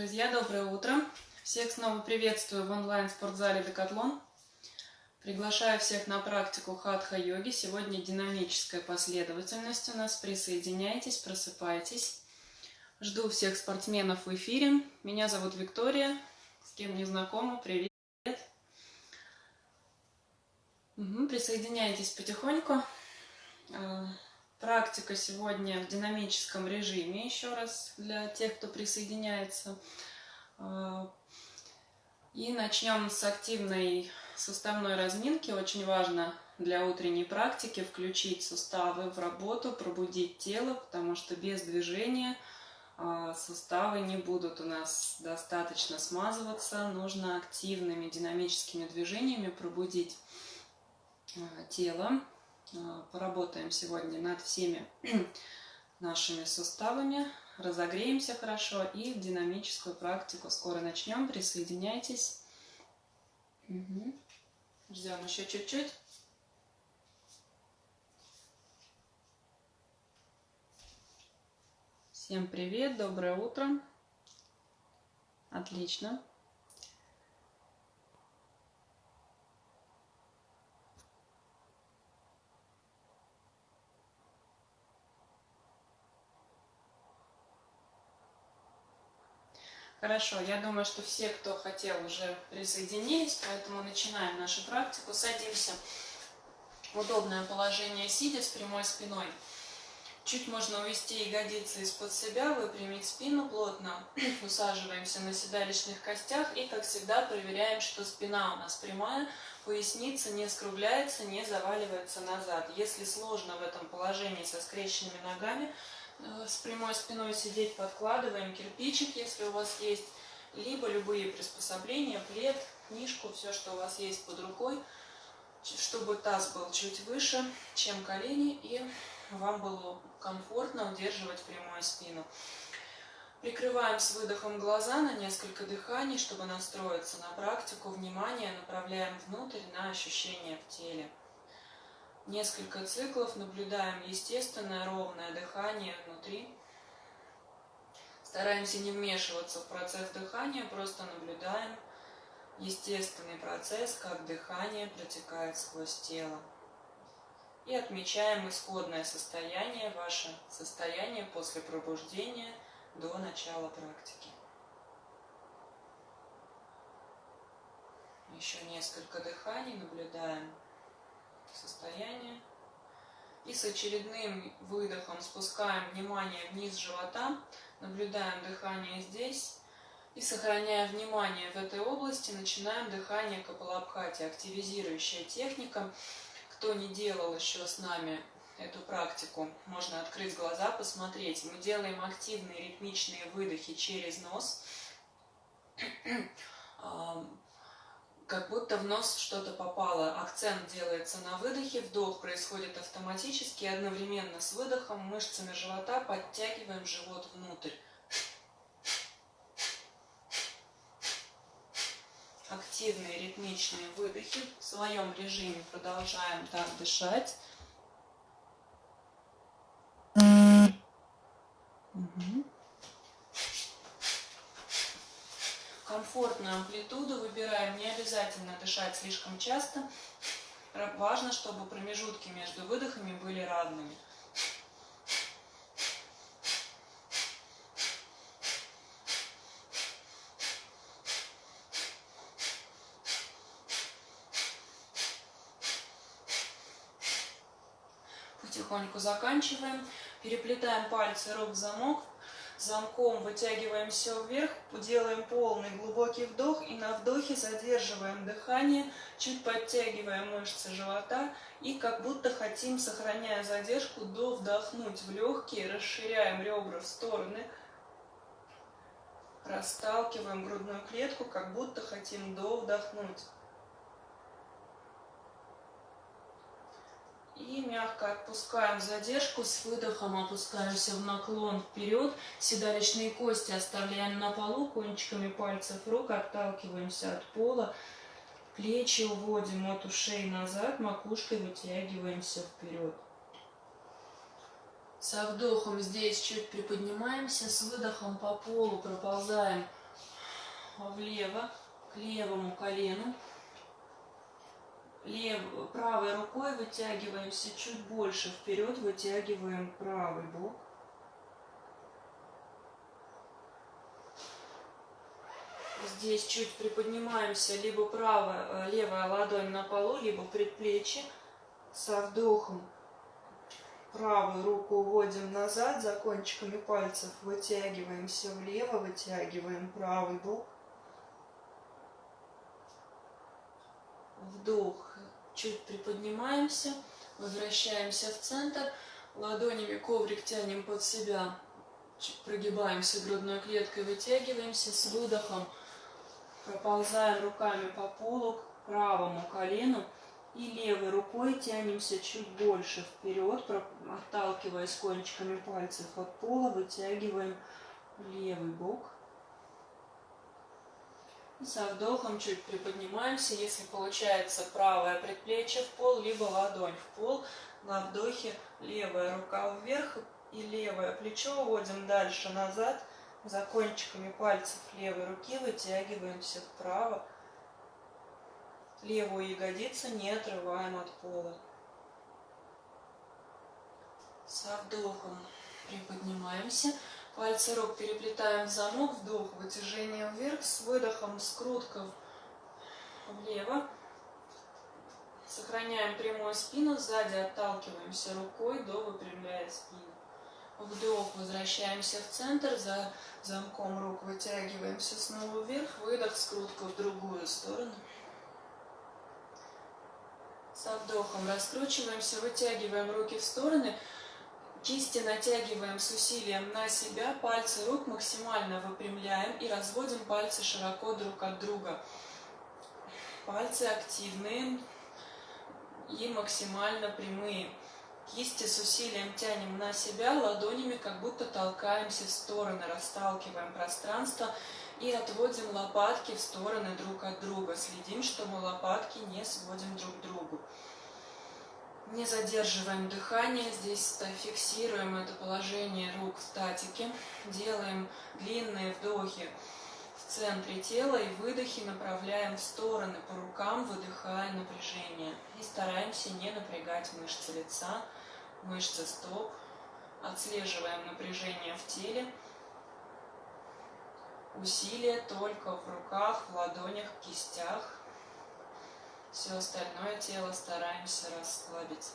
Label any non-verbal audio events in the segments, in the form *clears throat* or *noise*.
Друзья, доброе утро! Всех снова приветствую в онлайн-спортзале Декатлон. Приглашаю всех на практику хатха-йоги. Сегодня динамическая последовательность у нас. Присоединяйтесь, просыпайтесь. Жду всех спортсменов в эфире. Меня зовут Виктория. С кем не знакома, привет. Угу, присоединяйтесь потихоньку. Практика сегодня в динамическом режиме, еще раз, для тех, кто присоединяется. А, и начнем с активной суставной разминки. Очень важно для утренней практики включить суставы в работу, пробудить тело, потому что без движения а, суставы не будут у нас достаточно смазываться. Нужно активными динамическими движениями пробудить а, тело. А, поработаем сегодня над всеми *clears throat* нашими суставами, разогреемся хорошо и динамическую практику скоро начнем. Присоединяйтесь. Угу. Ждем еще чуть-чуть. Всем привет, доброе утро. Отлично. Хорошо, я думаю, что все, кто хотел, уже присоединились, поэтому начинаем нашу практику. Садимся в удобное положение сидя с прямой спиной. Чуть можно увести ягодицы из-под себя, выпрямить спину плотно. *clears throat* Усаживаемся на седалищных костях и, как всегда, проверяем, что спина у нас прямая, поясница не скругляется, не заваливается назад. Если сложно в этом положении со скрещенными ногами, с прямой спиной сидеть, подкладываем кирпичик, если у вас есть, либо любые приспособления, плед, книжку, все, что у вас есть под рукой, чтобы таз был чуть выше, чем колени, и вам было комфортно удерживать прямую спину. Прикрываем с выдохом глаза на несколько дыханий, чтобы настроиться на практику. Внимание направляем внутрь на ощущения в теле несколько циклов, наблюдаем естественное ровное дыхание внутри. Стараемся не вмешиваться в процесс дыхания, просто наблюдаем естественный процесс, как дыхание протекает сквозь тело. И отмечаем исходное состояние, ваше состояние после пробуждения до начала практики. Еще несколько дыханий наблюдаем состояние. И с очередным выдохом спускаем внимание вниз живота, наблюдаем дыхание здесь. И сохраняя внимание в этой области, начинаем дыхание Капалабхати, активизирующая техника. Кто не делал еще с нами эту практику, можно открыть глаза, посмотреть. Мы делаем активные ритмичные выдохи через нос *clears throat* как будто в нос что-то попало. Акцент делается на выдохе, вдох происходит автоматически, одновременно с выдохом мышцами живота подтягиваем живот внутрь. Активные ритмичные выдохи. В своем режиме продолжаем так дышать. Угу. Комфортную амплитуду выбираем, не обязательно дышать слишком часто. Важно, чтобы промежутки между выдохами были равными. Потихоньку заканчиваем. Переплетаем пальцы рук в замок замком вытягиваем все вверх, делаем полный глубокий вдох и на вдохе задерживаем дыхание, чуть подтягиваем мышцы живота и как будто хотим, сохраняя задержку, до вдохнуть в легкие, расширяем ребра в стороны, расталкиваем грудную клетку, как будто хотим до вдохнуть. И мягко отпускаем задержку, с выдохом опускаемся в наклон вперед. Седалищные кости оставляем на полу, кончиками пальцев рук отталкиваемся от пола. Плечи уводим от ушей назад, макушкой вытягиваемся вперед. Со вдохом здесь чуть приподнимаемся, с выдохом по полу проползаем влево, к левому колену. Лев, правой рукой вытягиваемся чуть больше вперед, вытягиваем правый бок. Здесь чуть приподнимаемся, либо правая, э, левая ладонь на полу, либо предплечье. Со вдохом правую руку уводим назад, за кончиками пальцев вытягиваемся влево, вытягиваем правый бок. Вдох, чуть приподнимаемся, возвращаемся в центр, ладонями коврик тянем под себя, прогибаемся грудной клеткой, вытягиваемся с выдохом – Проползаем руками по полу к правому колену и левой рукой тянемся чуть больше вперед, отталкиваясь кончиками пальцев от пола, вытягиваем левый бок. Со вдохом чуть приподнимаемся, если получается правое предплечье в пол, либо ладонь в пол. На вдохе левая рука вверх и левое плечо уводим дальше назад – за кончиками пальцев левой руки вытягиваемся вправо. Левую ягодицу не отрываем от пола. Со вдохом приподнимаемся. Пальцы рук переплетаем в замок. Вдох, вытяжение вверх. С выдохом скрутка влево. Сохраняем прямую спину. Сзади отталкиваемся рукой до выпрямляя спину. Вдох, возвращаемся в центр, за замком рук вытягиваемся снова вверх, выдох, скрутка в другую сторону. Со вдохом раскручиваемся, вытягиваем руки в стороны, кисти натягиваем с усилием на себя, пальцы рук максимально выпрямляем и разводим пальцы широко друг от друга. Пальцы активные и максимально прямые. Кисти с усилием тянем на себя, ладонями как будто толкаемся в стороны, расталкиваем пространство и отводим лопатки в стороны друг от друга. Следим, чтобы лопатки не сводим друг к другу. Не задерживаем дыхание, здесь фиксируем это положение рук в статике, делаем длинные вдохи в центре тела и выдохи направляем в стороны по рукам, выдыхая напряжение. И стараемся не напрягать мышцы лица, мышцы стоп, отслеживаем напряжение в теле, усилие только в руках, в ладонях, в кистях. Все остальное тело стараемся расслабить.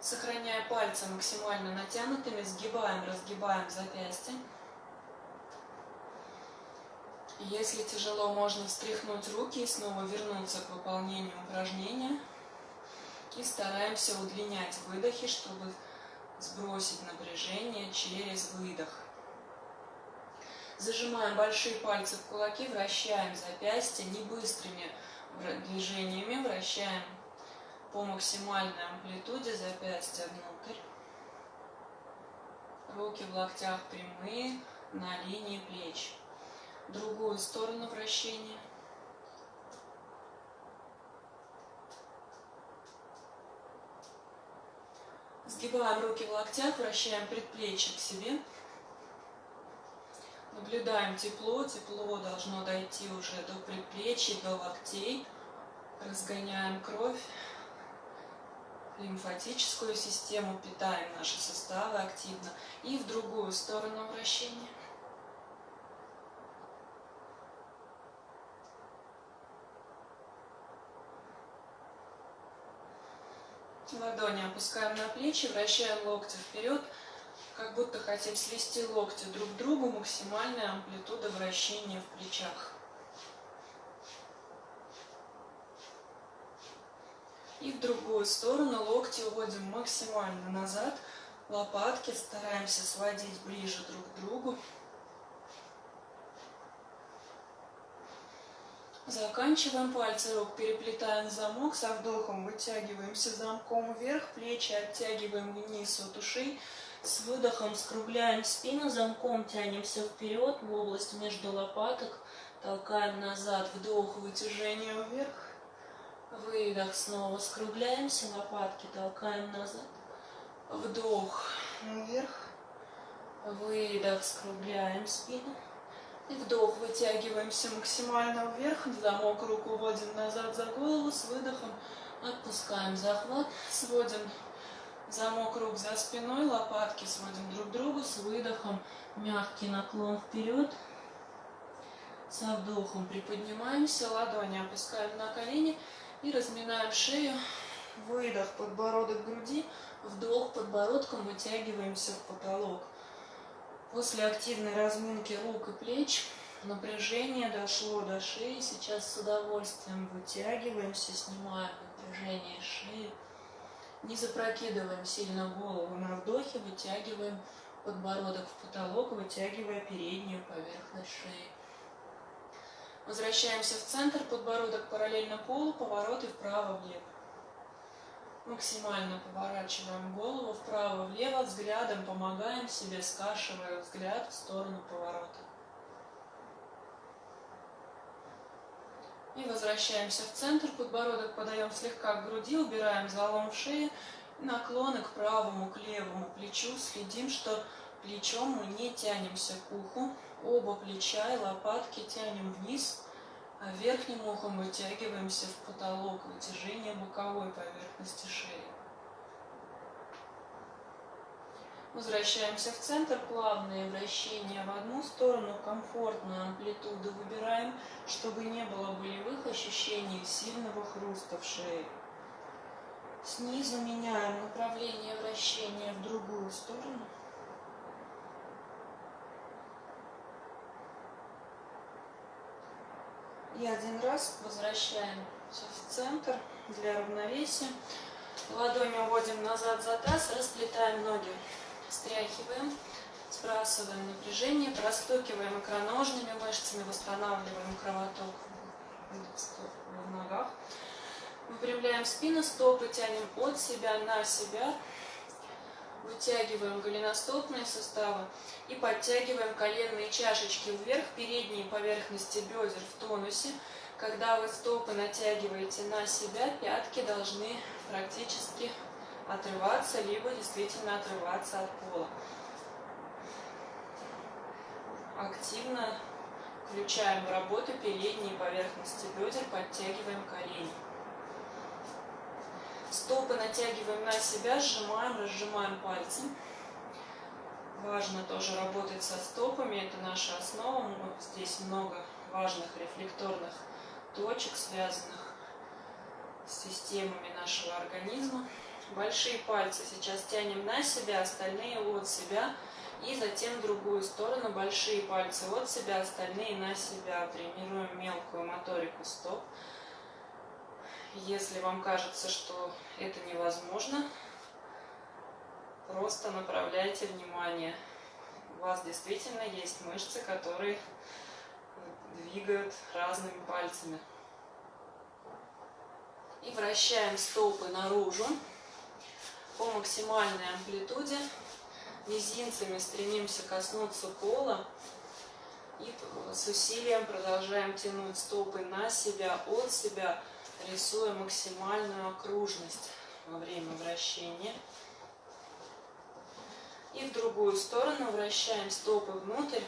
Сохраняя пальцы максимально натянутыми, сгибаем, разгибаем запястье. Если тяжело, можно встряхнуть руки и снова вернуться к выполнению упражнения. И стараемся удлинять выдохи, чтобы сбросить напряжение через выдох. Зажимаем большие пальцы в кулаки, вращаем запястья не быстрыми движениями, вращаем по максимальной амплитуде запястья внутрь. Руки в локтях прямые, на линии плеч. Другую сторону вращения. Сгибаем руки в локтях, вращаем предплечье к себе. Наблюдаем тепло. Тепло должно дойти уже до предплечья, до локтей. Разгоняем кровь, лимфатическую систему, питаем наши суставы активно. И в другую сторону вращения. Ладони опускаем на плечи, вращаем локти вперед, как будто хотим свести локти друг к другу, максимальная амплитуда вращения в плечах. И в другую сторону локти уводим максимально назад, лопатки стараемся сводить ближе друг к другу. Заканчиваем пальцы рук, переплетаем замок, со вдохом вытягиваемся замком вверх, плечи оттягиваем вниз от ушей, с выдохом скругляем спину, замком тянемся вперед в область между лопаток, толкаем назад, вдох, вытяжение вверх, выдох, снова скругляемся, лопатки толкаем назад, вдох вверх, выдох, скругляем спину, И вдох, вытягиваемся максимально вверх, замок руку вводим назад за голову, с выдохом отпускаем захват, сводим замок рук за спиной, лопатки сводим друг к другу, с выдохом мягкий наклон вперед, со вдохом приподнимаемся, ладони опускаем на колени и разминаем шею, выдох, подбородок груди, вдох подбородком, вытягиваемся в потолок. После активной разминки рук и плеч напряжение дошло до шеи. Сейчас с удовольствием вытягиваемся, снимаем напряжение шеи. Не запрокидываем сильно голову на вдохе, вытягиваем подбородок в потолок, вытягивая переднюю поверхность шеи. Возвращаемся в центр, подбородок параллельно полу, повороты вправо-влево. Максимально поворачиваем голову вправо-влево, взглядом помогаем себе, скашивая взгляд в сторону поворота. И возвращаемся в центр, подбородок подаем слегка к груди, убираем залом в шее, наклоны к правому, к левому плечу, следим, что плечом мы не тянемся к уху, оба плеча и лопатки тянем вниз, а верхним ухом вытягиваемся в потолок, вытяжение боковой поверхности шеи. Возвращаемся в центр, плавные вращения в одну сторону, комфортную амплитуду выбираем, чтобы не было болевых ощущений сильного хруста в шее. Снизу меняем направление вращения в другую сторону. И один раз возвращаемся в центр для равновесия. Ладони уводим назад за таз, расплетаем ноги, стряхиваем, сбрасываем напряжение, простукиваем икроножными мышцами, восстанавливаем кровоток в ногах. Выпрямляем спину, стопы тянем от себя на себя, Вытягиваем голеностопные суставы и подтягиваем коленные чашечки вверх, передние поверхности бедер в тонусе. Когда вы стопы натягиваете на себя, пятки должны практически отрываться, либо действительно отрываться от пола. Активно включаем в работу передние поверхности бедер, подтягиваем колени. Стопы натягиваем на себя, сжимаем, разжимаем пальцы. Важно тоже работать со стопами, это наша основа. Здесь много важных рефлекторных точек, связанных с системами нашего организма. Большие пальцы сейчас тянем на себя, остальные от себя. И затем в другую сторону. Большие пальцы от себя, остальные на себя. Тренируем мелкую моторику стоп. Если вам кажется, что это невозможно, просто направляйте внимание. У вас действительно есть мышцы, которые двигают разными пальцами. И вращаем стопы наружу по максимальной амплитуде. Мизинцами стремимся коснуться пола. И с усилием продолжаем тянуть стопы на себя, от себя, рисуя максимальную окружность во время вращения. И в другую сторону вращаем стопы внутрь.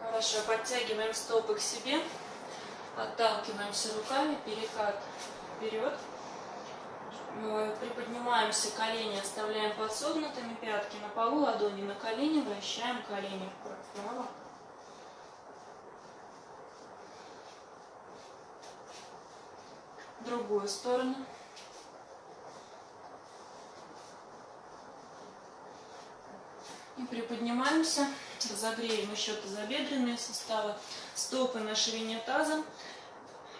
Хорошо, подтягиваем стопы к себе, отталкиваемся руками, перекат вперед. Приподнимаемся, колени оставляем подсогнутыми, пятки на полу, ладони на колени, вращаем колени вправо. другую сторону. И приподнимаемся, разогреем еще тазобедренные суставы, стопы на ширине таза.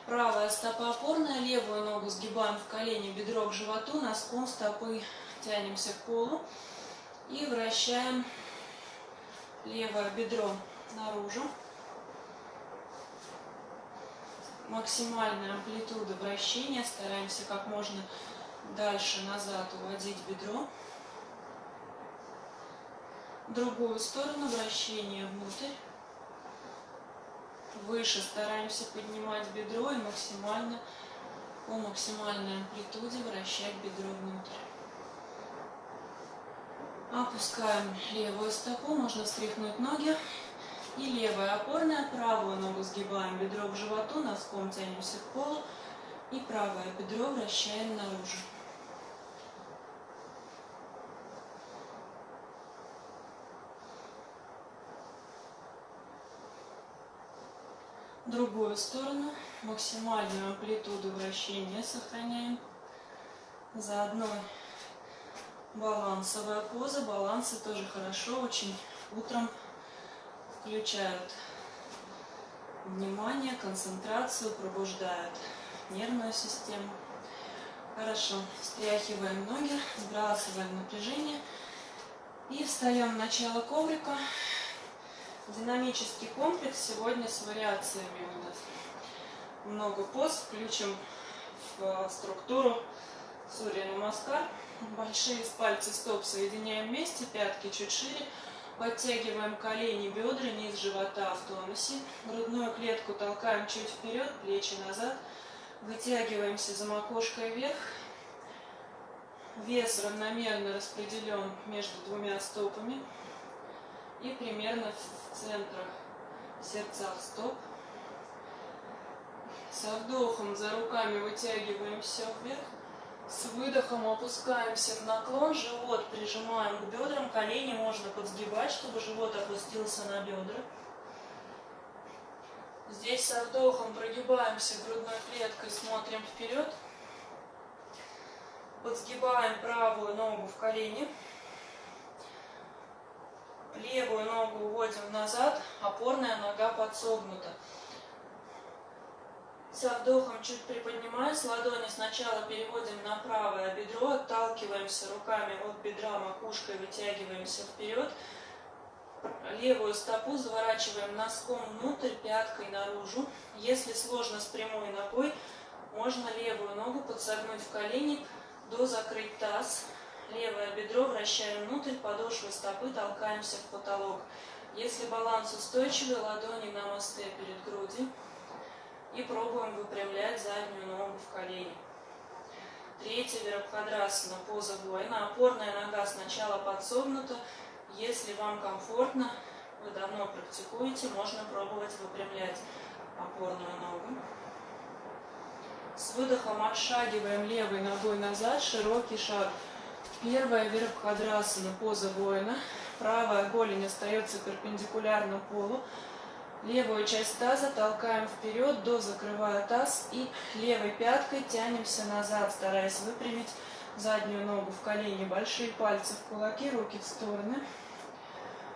Правая стопа опорная, левую ногу сгибаем в колени, бедро к животу, носком стопы тянемся к полу и вращаем левое бедро наружу максимальная амплитуда вращения. Стараемся как можно дальше назад уводить бедро. Другую сторону вращения внутрь. Выше стараемся поднимать бедро и максимально по максимальной амплитуде вращать бедро внутрь. Опускаем левую стопу, можно встряхнуть ноги. И левая опорная, правую ногу сгибаем, бедро к животу, носком тянемся к полу. И правое бедро вращаем наружу. Другую сторону. Максимальную амплитуду вращения сохраняем. Заодно балансовая поза. Балансы тоже хорошо, очень утром включают внимание, концентрацию, пробуждают нервную систему. Хорошо, встряхиваем ноги, сбрасываем напряжение и встаем в начало коврика. Динамический комплекс сегодня с вариациями у нас. Много поз. Включим в структуру Сурья Намаскар. Большие пальцы стоп соединяем вместе, пятки чуть шире. Подтягиваем колени, бедра, низ живота в тонусе. Грудную клетку толкаем чуть вперед, плечи назад. Вытягиваемся за макушкой вверх. Вес равномерно распределен между двумя стопами и примерно в центрах сердца стоп. Со вдохом за руками вытягиваем все вверх. С выдохом опускаемся в наклон, живот прижимаем к бедрам, колени можно подсгибать, чтобы живот опустился на бедра. Здесь со вдохом прогибаемся грудной клеткой, смотрим вперед. Подсгибаем правую ногу в колени. Левую ногу уводим назад, опорная нога подсогнута. Со вдохом чуть приподнимаясь, ладони сначала переводим на правое бедро, отталкиваемся руками от бедра, макушкой вытягиваемся вперед. Левую стопу заворачиваем носком внутрь, пяткой наружу. Если сложно с прямой ногой, можно левую ногу подсогнуть в колени, до закрыть таз, Левое бедро вращаем внутрь, подошвы стопы толкаемся в потолок. Если баланс устойчивый, ладони на мосте перед грудью. И пробуем выпрямлять заднюю ногу в колени. Третья Вирабхадрасана, поза воина. Опорная нога сначала подсогнута. Если вам комфортно, вы давно практикуете, можно пробовать выпрямлять опорную ногу. С выдохом отшагиваем левой ногой назад, широкий шаг. Первая Вирабхадрасана, поза воина. Правая голень остается перпендикулярно полу. Левую часть таза толкаем вперед, до закрывая таз. И левой пяткой тянемся назад, стараясь выпрямить заднюю ногу в колени. Большие пальцы в кулаки, руки в стороны.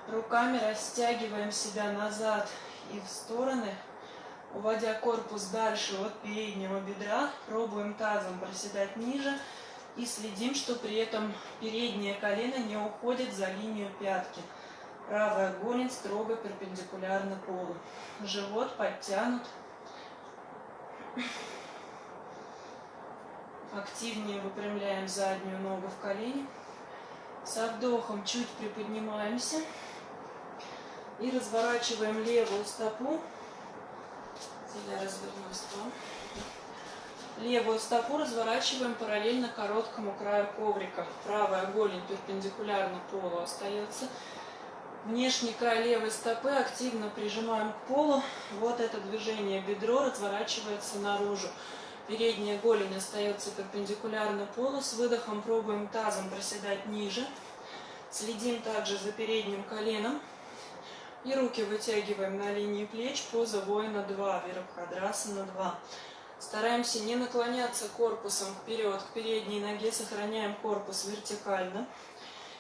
Руками растягиваем себя назад и в стороны, уводя корпус дальше от переднего бедра. Пробуем тазом проседать ниже. И следим, что при этом переднее колено не уходит за линию пятки. Правая голень строго перпендикулярна полу. Живот подтянут. Активнее выпрямляем заднюю ногу в колени. Со вдохом чуть приподнимаемся. И разворачиваем левую стопу. Я развернусь к вам. Левую стопу разворачиваем параллельно короткому краю коврика. Правая голень перпендикулярно полу остается. Внешний край левой стопы активно прижимаем к полу. Вот это движение бедро разворачивается наружу. Передняя голень остается перпендикулярно полу. С выдохом пробуем тазом проседать ниже. Следим также за передним коленом. И руки вытягиваем на линии плеч. Поза воина 2, Вирабхадрасана 2. Стараемся не наклоняться корпусом вперед к передней ноге, сохраняем корпус вертикально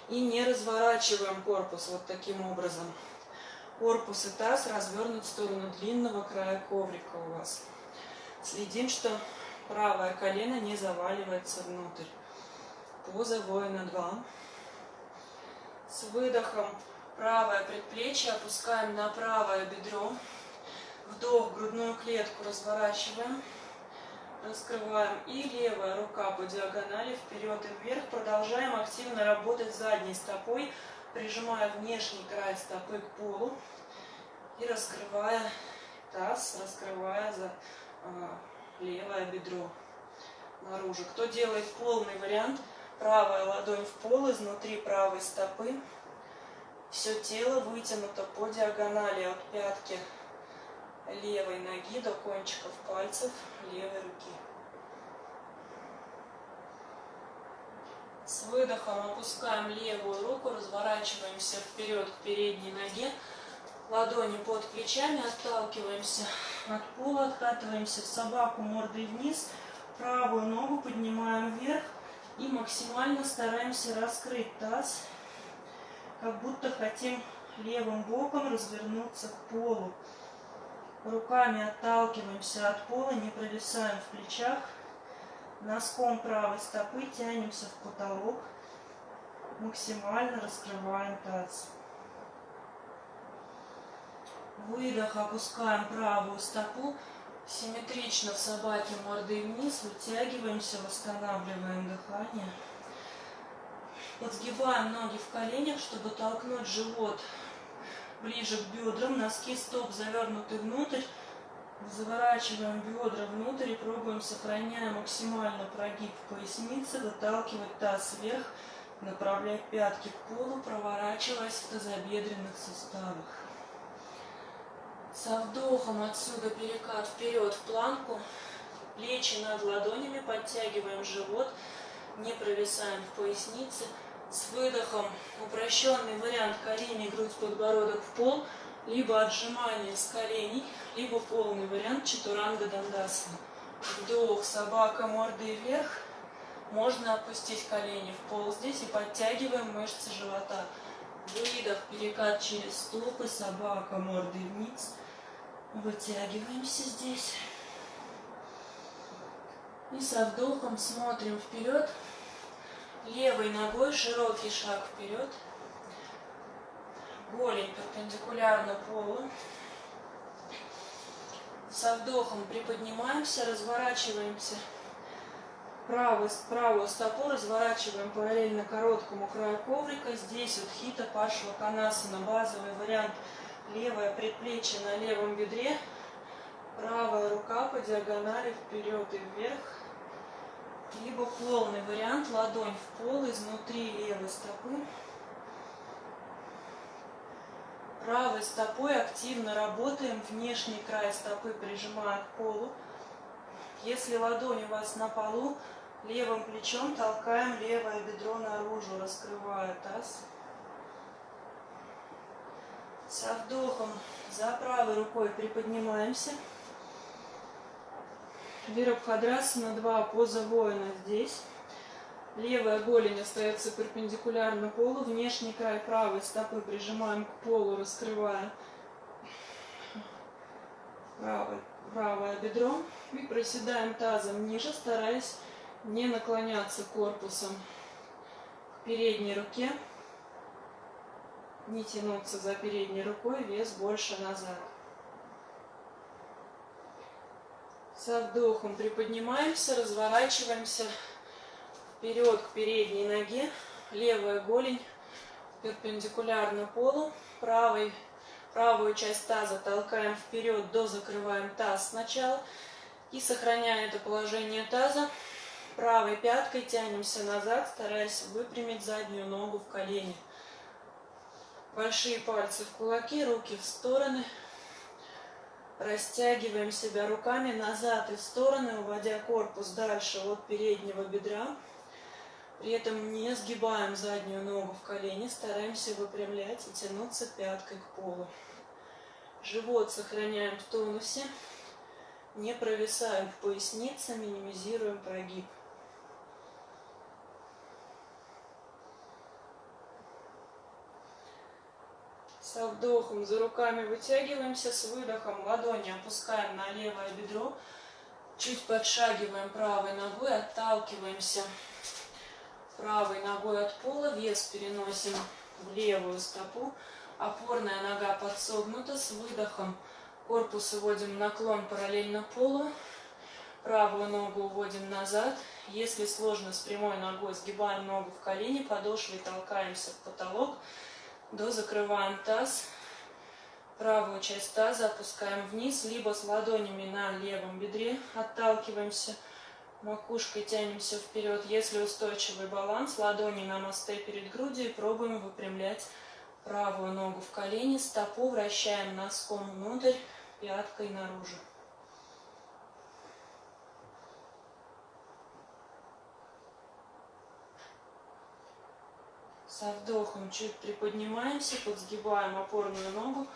и не разворачиваем корпус вот таким образом. Корпус и таз развернут в сторону длинного края коврика у вас. Следим, что правое колено не заваливается внутрь. Поза воина 2. С выдохом правое предплечье опускаем на правое бедро. Вдох, грудную клетку разворачиваем раскрываем. И левая рука по диагонали вперед и вверх. Продолжаем активно работать задней стопой, прижимая внешний край стопы к полу. И раскрывая таз, раскрывая за э, левое бедро наружу. Кто делает полный вариант, Правая ладонь в пол, изнутри правой стопы. Все тело вытянуто по диагонали от пятки левой ноги до кончиков пальцев левой руки. С выдохом опускаем левую руку, разворачиваемся вперед к передней ноге. Ладони под плечами, отталкиваемся от пола, откатываемся в собаку мордой вниз. Правую ногу поднимаем вверх и максимально стараемся раскрыть таз как будто хотим левым боком развернуться к полу. Руками отталкиваемся от пола, не провисаем в плечах. Носком правой стопы тянемся в потолок. Максимально раскрываем таз. Выдох, опускаем правую стопу. Симметрично в собаке мордой вниз. Вытягиваемся, восстанавливаем дыхание. Подсгибаем ноги в коленях, чтобы толкнуть живот ближе к бедрам. Носки стоп завернуты внутрь. Заворачиваем бедра внутрь и пробуем, сохраняя максимально прогиб поясницы, выталкивать таз вверх, направлять пятки к полу, проворачиваясь в тазобедренных суставах. Со вдохом отсюда перекат вперед в планку, плечи над ладонями, подтягиваем живот, не провисаем в пояснице, с выдохом упрощенный вариант колени, грудь, подбородок в пол, либо отжимание с коленей, либо полный вариант чатуранга дандасана. Вдох, собака мордой вверх. Можно опустить колени в пол здесь и подтягиваем мышцы живота. Выдох, перекат через стопы, собака мордой вниз. Вытягиваемся здесь. И со вдохом смотрим вперед, Левой ногой широкий шаг вперед. Голень перпендикулярно полу. Со вдохом приподнимаемся, разворачиваемся. Правую, правую стопу разворачиваем параллельно короткому краю коврика. Здесь вот хита пашва канасана, базовый вариант. Левое предплечье на левом бедре. Правая рука по диагонали вперед и вверх либо полный вариант, ладонь в пол, изнутри левой стопы. Правой стопой активно работаем, внешний край стопы прижимая к полу. Если ладонь у вас на полу, левым плечом толкаем левое бедро наружу, раскрывая таз. Со вдохом за правой рукой приподнимаемся. Вирабхадрасана 2, поза воина здесь. Левая голень остается перпендикулярно полу. Внешний край правой стопы прижимаем к полу, раскрывая правое, правое бедро. И проседаем тазом ниже, стараясь не наклоняться корпусом к передней руке. Не тянуться за передней рукой, вес больше назад. Со вдохом приподнимаемся, разворачиваемся вперед к передней ноге. Левая голень перпендикулярно полу. Правой, правую часть таза толкаем вперед, до закрываем таз сначала. И сохраняя это положение таза, правой пяткой тянемся назад, стараясь выпрямить заднюю ногу в колени. Большие пальцы в кулаки, руки в стороны. Растягиваем себя руками назад и в стороны, уводя корпус дальше от переднего бедра. При этом не сгибаем заднюю ногу в колени, стараемся выпрямлять и тянуться пяткой к полу. Живот сохраняем в тонусе, не провисаем в пояснице, минимизируем прогиб. Со вдохом за руками вытягиваемся, с выдохом ладони опускаем на левое бедро. Чуть подшагиваем правой ногой, отталкиваемся правой ногой от пола, вес переносим в левую стопу. Опорная нога подсогнута, с выдохом корпус уводим наклон параллельно полу. Правую ногу уводим назад. Если сложно с прямой ногой, сгибаем ногу в колени, подошвой толкаемся в потолок. До закрываем таз. Правую часть таза опускаем вниз, либо с ладонями на левом бедре отталкиваемся. Макушкой тянемся вперед. Если устойчивый баланс, ладони на мосты перед грудью и пробуем выпрямлять правую ногу в колени, стопу вращаем носком внутрь, пяткой наружу. Со вдохом чуть приподнимаемся, подсгибаем опорную ногу.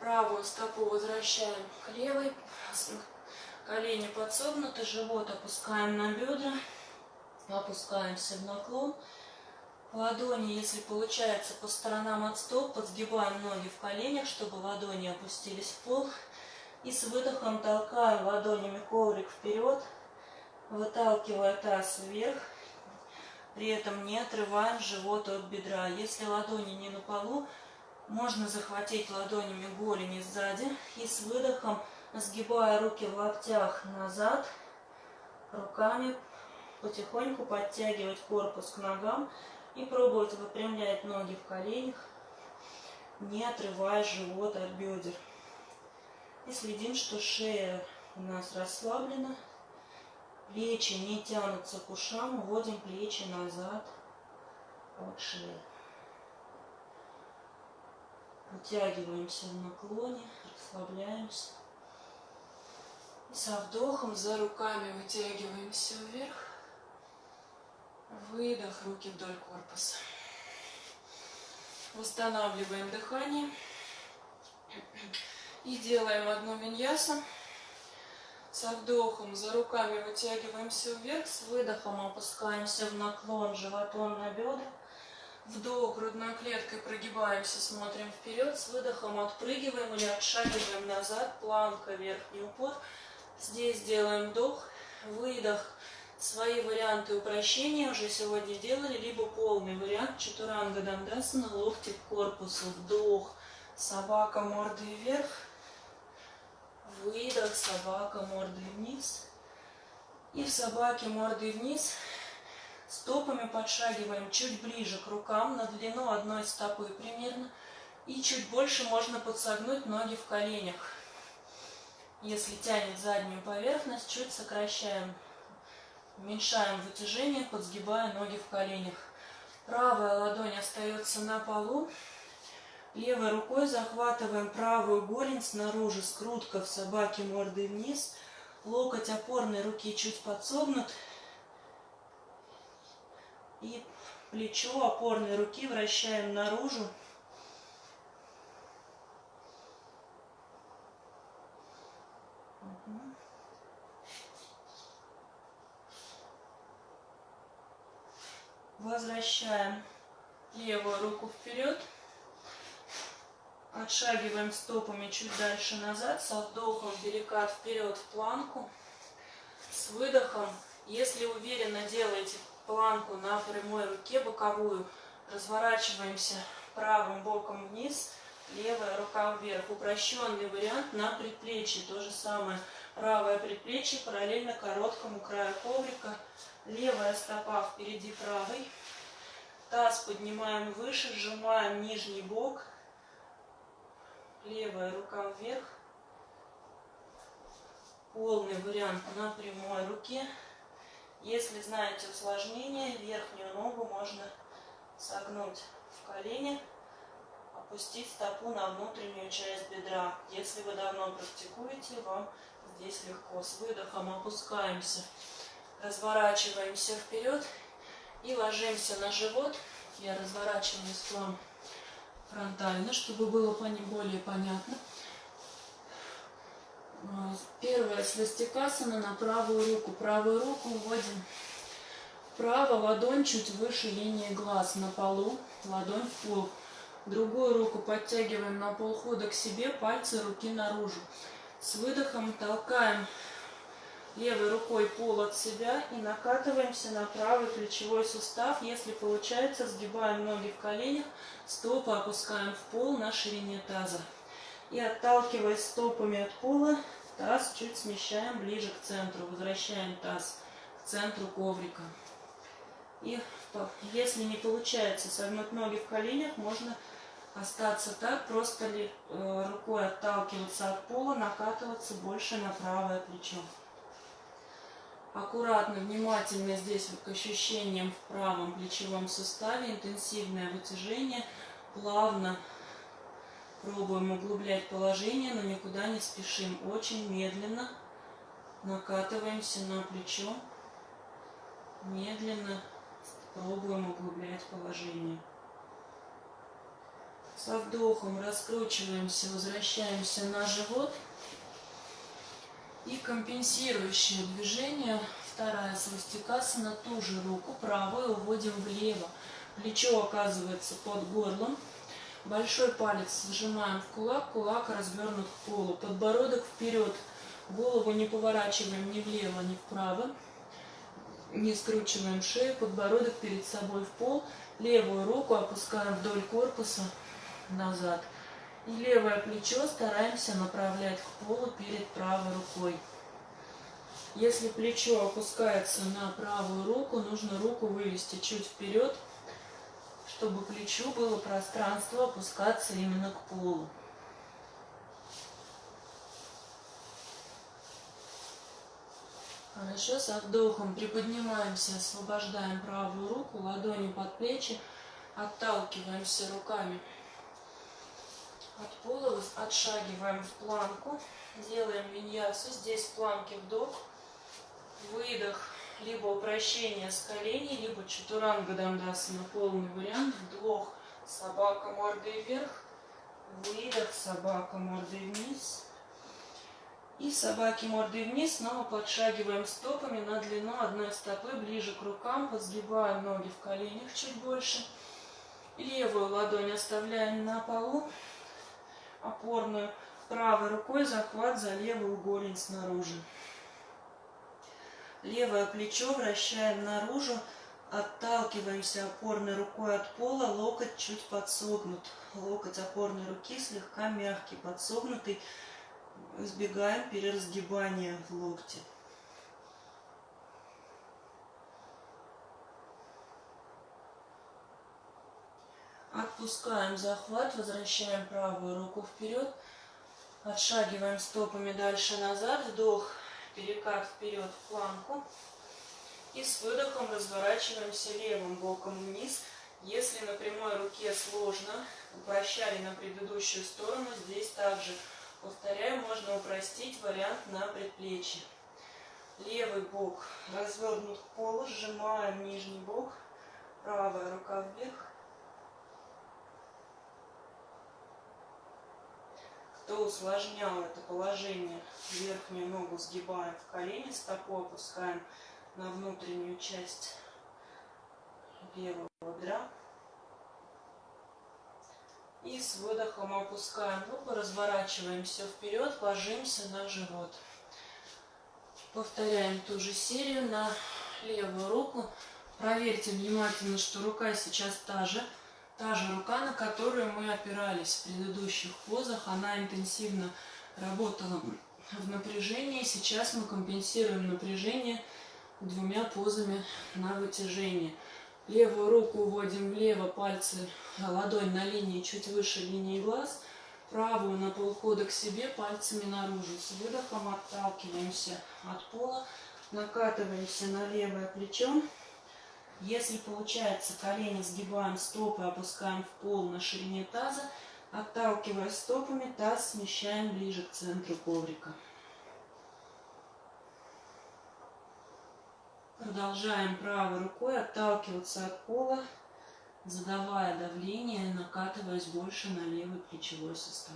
Правую стопу возвращаем к левой. Колени подсогнуты, живот опускаем на бедра. Опускаемся в наклон. Ладони, если получается, по сторонам от стоп, подсгибаем ноги в коленях, чтобы ладони опустились в пол. И с выдохом толкаем ладонями коврик вперед, выталкивая таз вверх. При этом не отрываем живот от бедра. Если ладони не на полу, можно захватить ладонями голени сзади и с выдохом, сгибая руки в локтях назад, руками потихоньку подтягивать корпус к ногам и пробовать выпрямлять ноги в коленях, не отрывая живот от бедер. И следим, что шея у нас расслаблена, плечи не тянутся к ушам, уводим плечи назад от шеи. Вытягиваемся в наклоне, расслабляемся. И со вдохом за руками вытягиваемся вверх. Выдох, руки вдоль корпуса. Восстанавливаем дыхание. И делаем одну виньясу. Со вдохом за руками вытягиваемся вверх, с выдохом опускаемся в наклон животом на бедра. Вдох, грудной клеткой прогибаемся, смотрим вперед, с выдохом отпрыгиваем или отшагиваем назад, планка, верхний упор. Здесь делаем вдох, выдох. Свои варианты упрощения уже сегодня делали, либо полный вариант Чатуранга Дандасана, локти к корпусу, вдох, собака мордой вверх, выдох, собака мордой вниз. И в собаке мордой вниз стопами подшагиваем чуть ближе к рукам, на длину одной стопы примерно. И чуть больше можно подсогнуть ноги в коленях. Если тянет заднюю поверхность, чуть сокращаем Уменьшаем вытяжение, подсгибая ноги в коленях. Правая ладонь остается на полу. Левой рукой захватываем правую голень снаружи, скрутка в собаке мордой вниз. Локоть опорной руки чуть подсогнут. И плечо опорной руки вращаем наружу. Возвращаем левую руку вперед. Отшагиваем стопами чуть дальше назад. Со вдохом перекат вперед в планку. С выдохом, если уверенно делаете планку на прямой руке, боковую, разворачиваемся правым боком вниз, левая рука вверх. Упрощенный вариант на предплечье. То же самое. Правое предплечье параллельно короткому краю коврика. Левая стопа впереди правой. Таз поднимаем выше, сжимаем нижний бок. Левая рука вверх. Полный вариант на прямой руке. Если знаете усложнение, верхнюю ногу можно согнуть в колени, опустить стопу на внутреннюю часть бедра. Если вы давно практикуете, вам здесь легко. С выдохом опускаемся разворачиваемся вперед и ложимся на живот. Я разворачиваюсь к вам фронтально, чтобы было более понятно. А, первое свастикасана на правую руку. Правую руку вводим вправо, ладонь чуть выше линии глаз на полу, ладонь в пол. Другую руку подтягиваем на полхода к себе, пальцы руки наружу. С выдохом толкаем левой рукой пол от себя и накатываемся на правый плечевой сустав. Если получается, сгибаем ноги в коленях, стопы опускаем в пол на ширине таза. И отталкиваясь стопами от пола, таз чуть смещаем ближе к центру. Возвращаем таз к центру коврика. И если не получается согнуть ноги в коленях, можно остаться так, просто ли, э, рукой отталкиваться от пола, накатываться больше на правое плечо. Аккуратно, внимательно здесь к ощущениям в правом плечевом суставе. Интенсивное вытяжение. Плавно пробуем углублять положение, но никуда не спешим. Очень медленно накатываемся на плечо. Медленно пробуем углублять положение. Со вдохом раскручиваемся, возвращаемся на живот. И компенсирующее движение, вторая свастикасана, ту же руку правую уводим влево. Плечо оказывается под горлом. Большой палец сжимаем в кулак, кулак развернут к полу. Подбородок вперед. Голову не поворачиваем ни влево, ни вправо. Не скручиваем шею, подбородок перед собой в пол. Левую руку опускаем вдоль корпуса назад. И левое плечо стараемся направлять к полу перед правой рукой. Если плечо опускается на правую руку, нужно руку вывести чуть вперед, чтобы плечу было пространство опускаться именно к полу. Хорошо, со вдохом приподнимаемся, освобождаем правую руку, ладони под плечи, отталкиваемся руками от пола отшагиваем в планку, делаем виньясу. Здесь в планке вдох, выдох, либо упрощение с коленей, либо чатуранга дандасана, полный вариант. Вдох, собака мордой вверх, выдох, собака мордой вниз. И собаки мордой вниз снова подшагиваем стопами на длину одной стопы ближе к рукам, подсгибаем ноги в коленях чуть больше. Левую ладонь оставляем на полу, опорную. Правой рукой захват за левую голень снаружи. Левое плечо вращаем наружу, отталкиваемся опорной рукой от пола, локоть чуть подсогнут. Локоть опорной руки слегка мягкий, подсогнутый. Избегаем переразгибания в локте. Отпускаем захват, возвращаем правую руку вперед. Отшагиваем стопами дальше назад. Вдох, перекат вперед в планку. И с выдохом разворачиваемся левым боком вниз. Если на прямой руке сложно, упрощали на предыдущую сторону, здесь также, повторяю, можно упростить вариант на предплечье. Левый бок развернут к полу, сжимаем нижний бок, правая рука вверх, кто усложнял это положение, верхнюю ногу сгибаем в колени, стопу опускаем на внутреннюю часть левого бедра. И с выдохом опускаем руку, разворачиваем все вперед, ложимся на живот. Повторяем ту же серию на левую руку. Проверьте внимательно, что рука сейчас та же. Та же рука, на которую мы опирались в предыдущих позах, она интенсивно работала в напряжении. Сейчас мы компенсируем напряжение двумя позами на вытяжение. Левую руку уводим влево, пальцы, ладонь на линии чуть выше линии глаз. Правую на полхода к себе, пальцами наружу. С выдохом отталкиваемся от пола, накатываемся на левое плечо. Если получается, колени сгибаем, стопы опускаем в пол на ширине таза, отталкиваясь стопами, таз смещаем ближе к центру коврика. Продолжаем правой рукой отталкиваться от пола, задавая давление, накатываясь больше на левый плечевой сустав.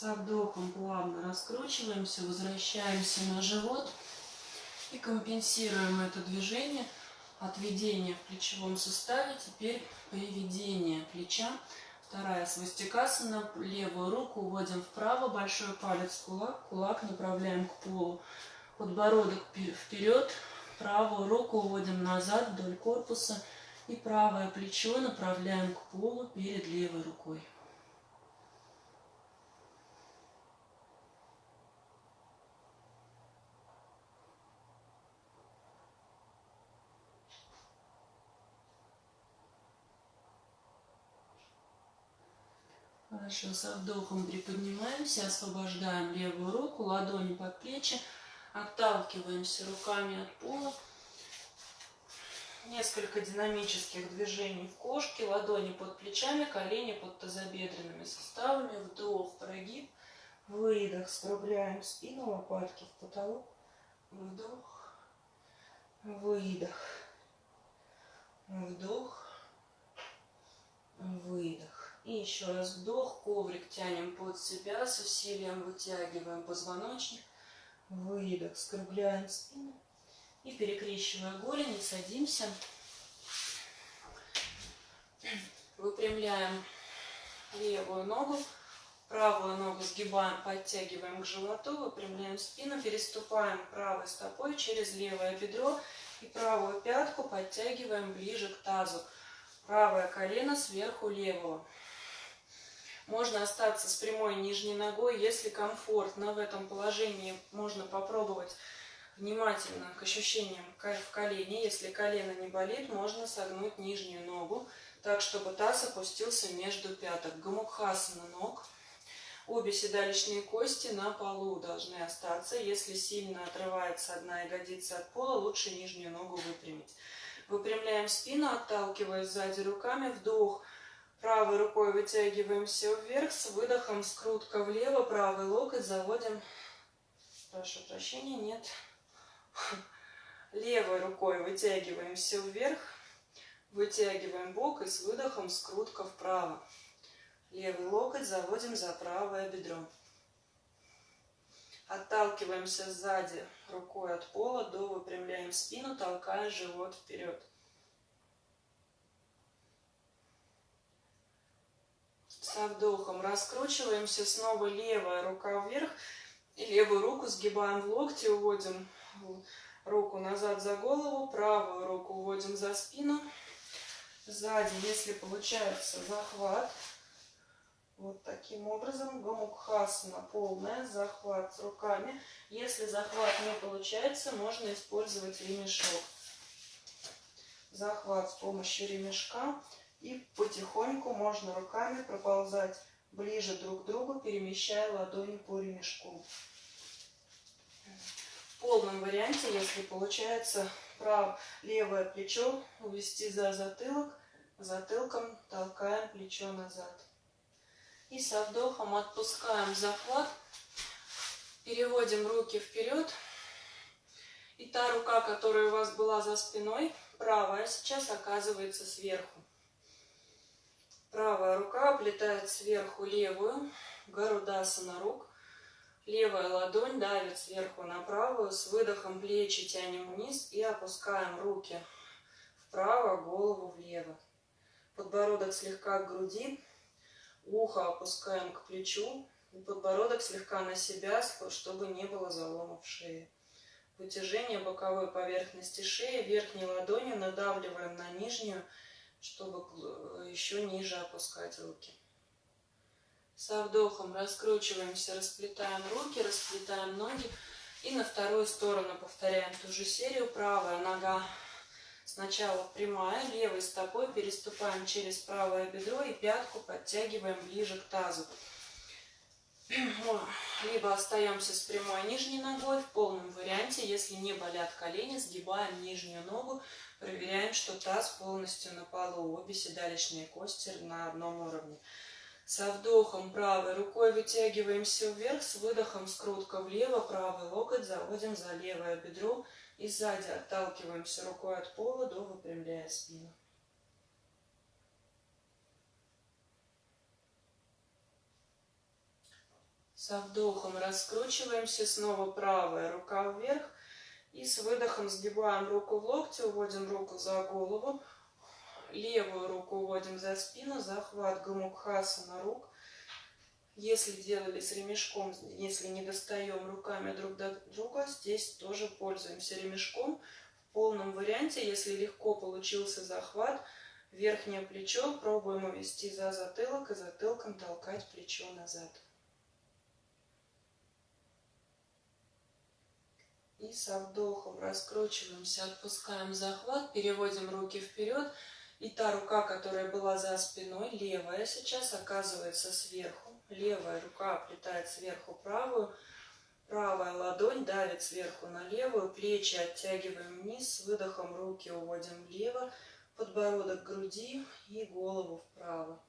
Со вдохом плавно раскручиваемся, возвращаемся на живот и компенсируем это движение. Отведение в плечевом суставе, теперь приведение плеча. Вторая свастикасана, левую руку уводим вправо, большой палец кулак, кулак направляем к полу. Подбородок вперед, правую руку уводим назад вдоль корпуса и правое плечо направляем к полу перед левой рукой. Хорошо, со вдохом приподнимаемся, освобождаем левую руку, ладони под плечи, отталкиваемся руками от пола. Несколько динамических движений в кошке, ладони под плечами, колени под тазобедренными суставами, вдох, прогиб, выдох, скругляем спину, лопатки в потолок, вдох, выдох, вдох, выдох. И еще раз вдох, коврик тянем под себя, с усилием вытягиваем позвоночник, выдох, скругляем спину, и перекрещивая голени, садимся. Выпрямляем левую ногу, правую ногу сгибаем, подтягиваем к животу, выпрямляем спину, переступаем правой стопой через левое бедро и правую пятку подтягиваем ближе к тазу. Правое колено сверху левого. Можно остаться с прямой нижней ногой, если комфортно в этом положении, можно попробовать внимательно к ощущениям в колене. Если колено не болит, можно согнуть нижнюю ногу, так, чтобы таз опустился между пяток. Гамукхасана ног. Обе седалищные кости на полу должны остаться. Если сильно отрывается одна ягодица от пола, лучше нижнюю ногу выпрямить. Выпрямляем спину, отталкиваясь сзади руками. Вдох. Правой рукой вытягиваемся вверх. С выдохом скрутка влево. Правый локоть заводим. Прошу прощения, нет. Левой рукой вытягиваемся вверх, вытягиваем бок и с выдохом скрутка вправо. Левый локоть заводим за правое бедро. Отталкиваемся сзади рукой от пола, до выпрямляем спину, толкая живот вперед. Со вдохом раскручиваемся, снова левая рука вверх, левую руку сгибаем в локте, уводим руку назад за голову, правую руку уводим за спину. Сзади, если получается захват, вот таким образом, гомукхасана полная, захват руками. Если захват не получается, можно использовать ремешок. Захват с помощью ремешка. И потихоньку можно руками проползать ближе друг к другу, перемещая ладони по ремешку. В полном варианте, если получается право, левое плечо увести за затылок, затылком толкаем плечо назад. И со вдохом отпускаем захват, переводим руки вперед. И та рука, которая у вас была за спиной, правая, сейчас оказывается сверху. Правая рука облетает сверху левую, гарудасана рук. Левая ладонь давит сверху на правую, с выдохом плечи тянем вниз и опускаем руки вправо, голову влево. Подбородок слегка к груди, ухо опускаем к плечу, и подбородок слегка на себя, чтобы не было залома в шее. Вытяжение боковой поверхности шеи, верхней ладонью надавливаем на нижнюю, чтобы еще ниже опускать руки. Со вдохом раскручиваемся, расплетаем руки, расплетаем ноги. И на вторую сторону повторяем ту же серию. Правая нога сначала прямая, левой стопой переступаем через правое бедро и пятку подтягиваем ближе к тазу. Либо остаемся с прямой нижней ногой в полном варианте. Если не болят колени, сгибаем нижнюю ногу, проверяем, что таз полностью на полу. Обе седалищные кости на одном уровне. Со вдохом правой рукой вытягиваемся вверх, с выдохом скрутка влево, правый локоть заводим за левое бедро и сзади отталкиваемся рукой от пола до выпрямляя спину. Со вдохом раскручиваемся, снова правая рука вверх. И с выдохом сгибаем руку в локте, уводим руку за голову, Левую руку уводим за спину, захват гамукхасана рук. Если делали с ремешком, если не достаем руками друг до друга, здесь тоже пользуемся ремешком. В полном варианте, если легко получился захват, верхнее плечо пробуем увести за затылок и затылком толкать плечо назад. И со вдохом раскручиваемся, отпускаем захват, переводим руки вперед И та рука, которая была за спиной, левая сейчас оказывается сверху. Левая рука оплетает сверху правую. Правая ладонь давит сверху на левую. Плечи оттягиваем вниз. С выдохом руки уводим влево. Подбородок к груди и голову вправо.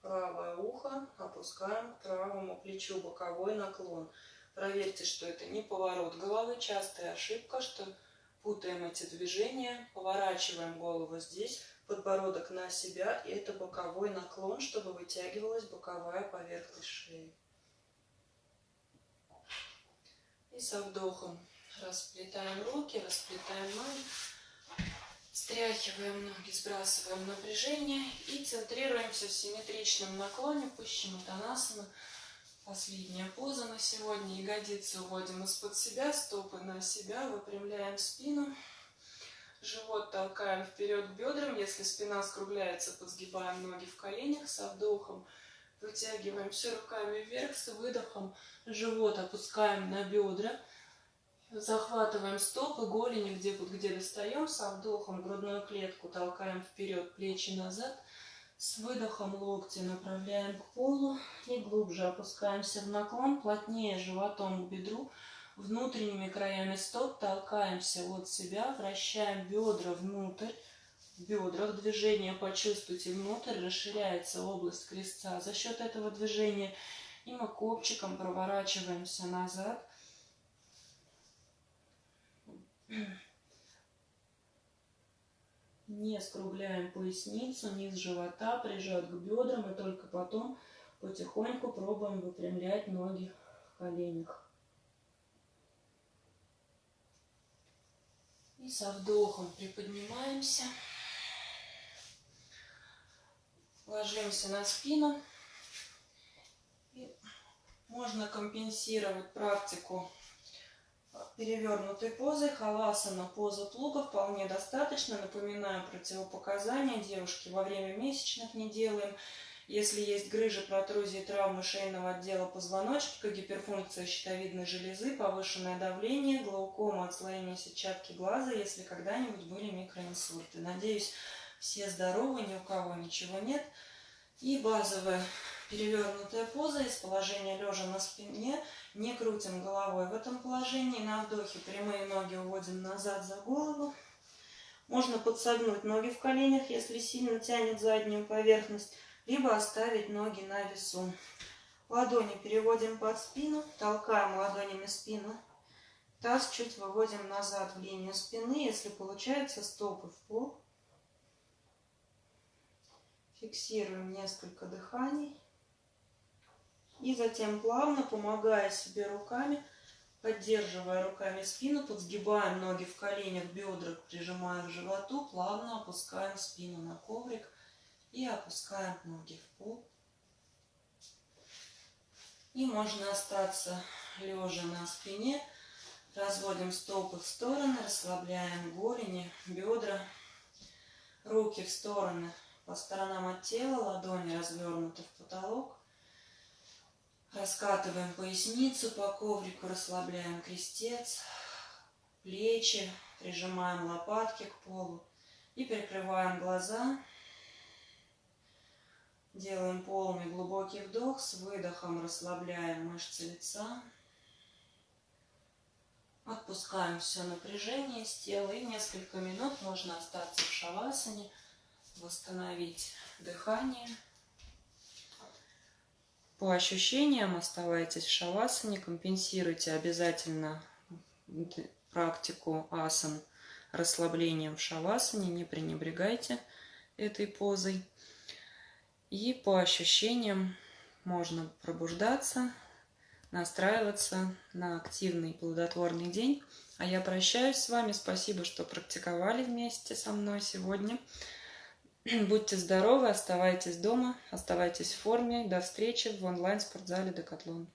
Правое ухо опускаем к правому плечу. Боковой наклон. Проверьте, что это не поворот головы. Частая ошибка, что путаем эти движения, поворачиваем голову здесь, подбородок на себя, и это боковой наклон, чтобы вытягивалась боковая поверхность шеи. И со вдохом расплетаем руки, расплетаем ноги, стряхиваем ноги, сбрасываем напряжение и центрируемся в симметричном наклоне, Пащимутанасана. Последняя поза на сегодня. Ягодицы уводим из-под себя, стопы на себя, выпрямляем спину. Живот толкаем вперед бедрам. Если спина скругляется, подсгибаем ноги в коленях. Со вдохом вытягиваемся руками вверх. С выдохом живот опускаем на бедра. Захватываем стопы, голени, где, где достаем. Со вдохом грудную клетку толкаем вперед, плечи назад. С выдохом локти направляем к полу и глубже опускаемся в наклон, плотнее животом к бедру, внутренними краями стоп толкаемся от себя, вращаем бедра внутрь, в бедрах движение почувствуйте внутрь, расширяется область крестца за счет этого движения, и мы копчиком проворачиваемся назад. Не скругляем поясницу, низ живота прижат к бедрам и только потом потихоньку пробуем выпрямлять ноги в коленях. И со вдохом приподнимаемся. Ложимся на спину. И можно компенсировать практику перевернутой позой. Халасана, поза плуга вполне достаточно. Напоминаю противопоказания. Девушки во время месячных не делаем. Если есть грыжи, протрузии, травмы шейного отдела позвоночника, гиперфункция щитовидной железы, повышенное давление, глаукома, отслоение сетчатки глаза, если когда-нибудь были микроинсульты. Надеюсь, все здоровы, ни у кого ничего нет. И базовая перевернутая поза из положения лежа на спине – не крутим головой в этом положении. На вдохе прямые ноги уводим назад за голову. Можно подсогнуть ноги в коленях, если сильно тянет заднюю поверхность, либо оставить ноги на весу. Ладони переводим под спину, толкаем ладонями спину. Таз чуть выводим назад в линию спины, если получается стопы в пол. Фиксируем несколько дыханий. И затем плавно, помогая себе руками, поддерживая руками спину, подсгибаем ноги в коленях, бедра прижимаем к животу, плавно опускаем спину на коврик и опускаем ноги в пол. И можно остаться лежа на спине. Разводим стопы в стороны, расслабляем голени, бедра, руки в стороны по сторонам от тела, ладони развернуты в потолок. Раскатываем поясницу по коврику, расслабляем крестец, плечи, прижимаем лопатки к полу и прикрываем глаза. Делаем полный глубокий вдох, с выдохом расслабляем мышцы лица. Отпускаем все напряжение с тела и несколько минут можно остаться в шавасане, восстановить дыхание. По ощущениям оставайтесь в шавасане, компенсируйте обязательно практику асан расслаблением в шавасане, не пренебрегайте этой позой. И по ощущениям можно пробуждаться, настраиваться на активный плодотворный день. А я прощаюсь с вами. Спасибо, что практиковали вместе со мной сегодня. *clears throat* Будьте здоровы, оставайтесь дома, оставайтесь в форме. До встречи в онлайн-спортзале Декатлон.